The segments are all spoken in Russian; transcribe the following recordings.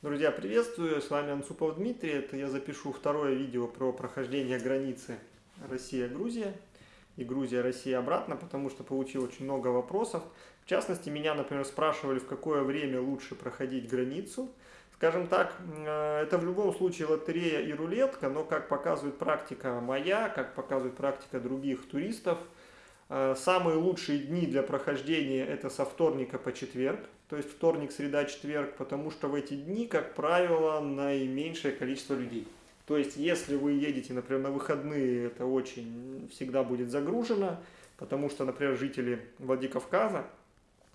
Друзья, приветствую, с вами Анцупов Дмитрий. Это я запишу второе видео про прохождение границы Россия-Грузия и Грузия-Россия обратно, потому что получил очень много вопросов. В частности, меня, например, спрашивали, в какое время лучше проходить границу. Скажем так, э, это в любом случае лотерея и рулетка, но как показывает практика моя, как показывает практика других туристов, э, самые лучшие дни для прохождения это со вторника по четверг то есть вторник, среда, четверг, потому что в эти дни, как правило, наименьшее количество людей. То есть, если вы едете, например, на выходные, это очень всегда будет загружено, потому что, например, жители Владикавказа,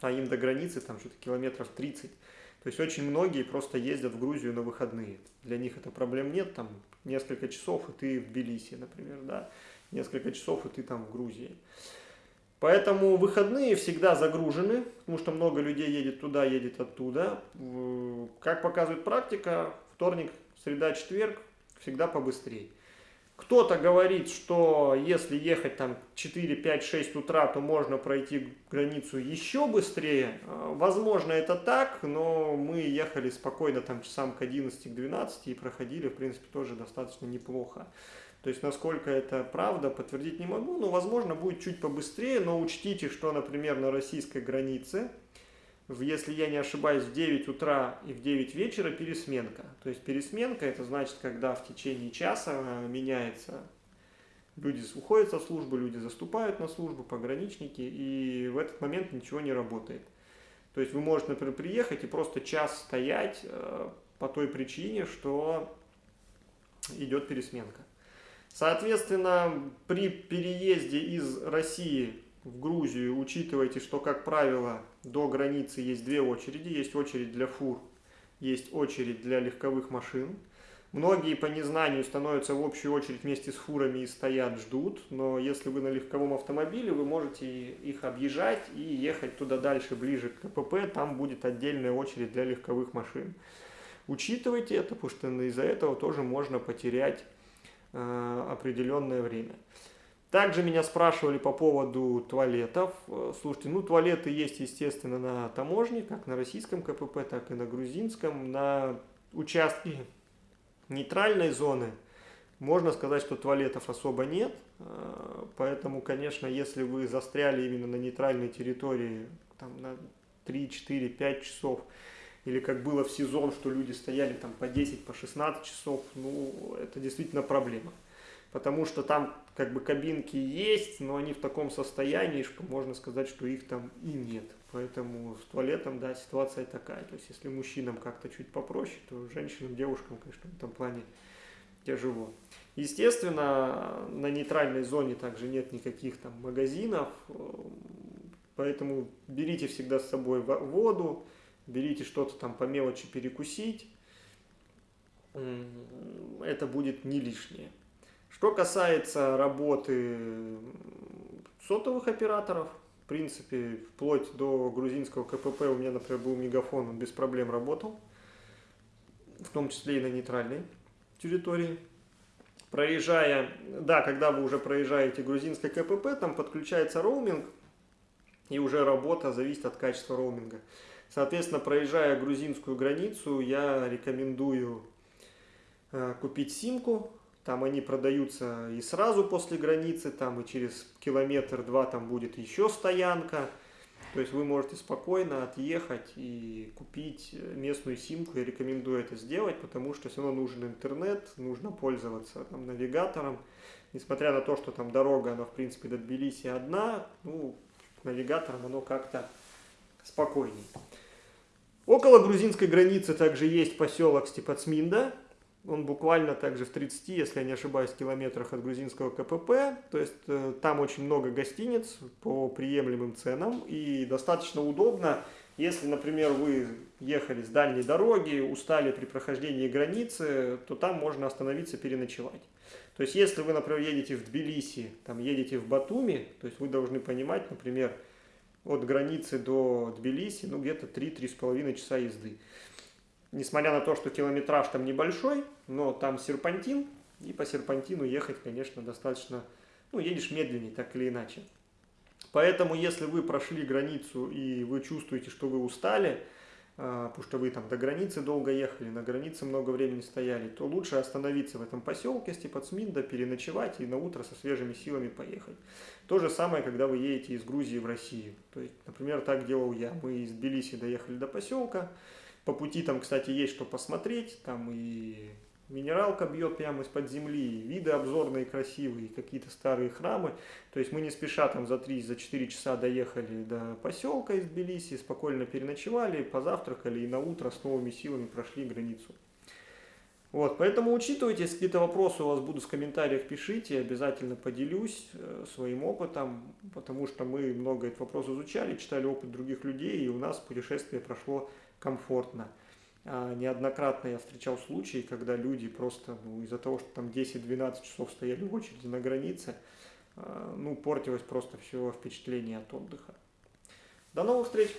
а им до границы там что-то километров 30, то есть очень многие просто ездят в Грузию на выходные. Для них это проблем нет, там несколько часов, и ты в Тбилиси, например, да, несколько часов, и ты там в Грузии. Поэтому выходные всегда загружены, потому что много людей едет туда, едет оттуда. Как показывает практика, вторник, среда, четверг всегда побыстрее. Кто-то говорит, что если ехать там 4, 5, 6 утра, то можно пройти границу еще быстрее. Возможно, это так, но мы ехали спокойно там часам к 11, к 12 и проходили, в принципе, тоже достаточно неплохо. То есть, насколько это правда, подтвердить не могу, но, возможно, будет чуть побыстрее, но учтите, что, например, на российской границе, если я не ошибаюсь, в 9 утра и в 9 вечера пересменка. То есть, пересменка, это значит, когда в течение часа э, меняется, люди уходят со службы, люди заступают на службу, пограничники, и в этот момент ничего не работает. То есть, вы можете, например, приехать и просто час стоять э, по той причине, что идет пересменка. Соответственно, при переезде из России в Грузию учитывайте, что, как правило, до границы есть две очереди. Есть очередь для фур, есть очередь для легковых машин. Многие по незнанию становятся в общую очередь вместе с фурами и стоят, ждут. Но если вы на легковом автомобиле, вы можете их объезжать и ехать туда дальше, ближе к КПП. Там будет отдельная очередь для легковых машин. Учитывайте это, потому что из-за этого тоже можно потерять Э, определенное время. Также меня спрашивали по поводу туалетов. Э, слушайте, ну туалеты есть, естественно, на таможне, как на российском КПП, так и на грузинском. На участке нейтральной зоны можно сказать, что туалетов особо нет. Э, поэтому, конечно, если вы застряли именно на нейтральной территории там, на 3, 4, 5 часов, или как было в сезон, что люди стояли там по 10, по 16 часов, ну, это действительно проблема. Потому что там как бы кабинки есть, но они в таком состоянии, что можно сказать, что их там и нет. Поэтому с туалетом, да, ситуация такая. То есть, если мужчинам как-то чуть попроще, то женщинам, девушкам, конечно, в этом плане тяжело. Естественно, на нейтральной зоне также нет никаких там магазинов, поэтому берите всегда с собой воду, берите что-то там по мелочи перекусить, это будет не лишнее. Что касается работы сотовых операторов, в принципе, вплоть до грузинского КПП у меня, например, был мегафон, он без проблем работал, в том числе и на нейтральной территории. Проезжая, да, когда вы уже проезжаете грузинское КПП, там подключается роуминг, и уже работа зависит от качества роуминга. Соответственно, проезжая грузинскую границу, я рекомендую э, купить симку. Там они продаются и сразу после границы, там и через километр-два там будет еще стоянка. То есть вы можете спокойно отъехать и купить местную симку. Я рекомендую это сделать, потому что все равно нужен интернет, нужно пользоваться там, навигатором. Несмотря на то, что там дорога, она в принципе до Тбилиси одна, ну, навигатором оно как-то спокойнее. Около грузинской границы также есть поселок Степацминда. Он буквально также в 30, если я не ошибаюсь, километрах от грузинского КПП. То есть э, там очень много гостиниц по приемлемым ценам. И достаточно удобно, если, например, вы ехали с дальней дороги, устали при прохождении границы, то там можно остановиться, переночевать. То есть если вы, например, едете в Тбилиси, там едете в Батуми, то есть вы должны понимать, например, от границы до Тбилиси, ну, где-то 3-3,5 часа езды. Несмотря на то, что километраж там небольшой, но там серпантин, и по серпантину ехать, конечно, достаточно, ну, едешь медленнее, так или иначе. Поэтому, если вы прошли границу и вы чувствуете, что вы устали, а, потому что вы там до границы долго ехали, на границе много времени стояли, то лучше остановиться в этом поселке Степацминда, переночевать и на утро со свежими силами поехать. То же самое, когда вы едете из Грузии в Россию. То есть, например, так делал я. Мы из Тбилиси доехали до поселка, по пути там, кстати, есть что посмотреть, там и минералка бьет прямо из-под земли, виды обзорные красивые, какие-то старые храмы. То есть мы не спеша там за 3-4 за часа доехали до поселка из Тбилиси, спокойно переночевали, позавтракали и на утро с новыми силами прошли границу. Вот, поэтому учитывайте, если какие-то вопросы у вас будут в комментариях, пишите, обязательно поделюсь э, своим опытом, потому что мы много этот вопрос изучали, читали опыт других людей, и у нас путешествие прошло комфортно. А неоднократно я встречал случаи, когда люди просто ну, из-за того, что там 10-12 часов стояли в очереди на границе, а, ну, портилось просто все впечатление от отдыха. До новых встреч!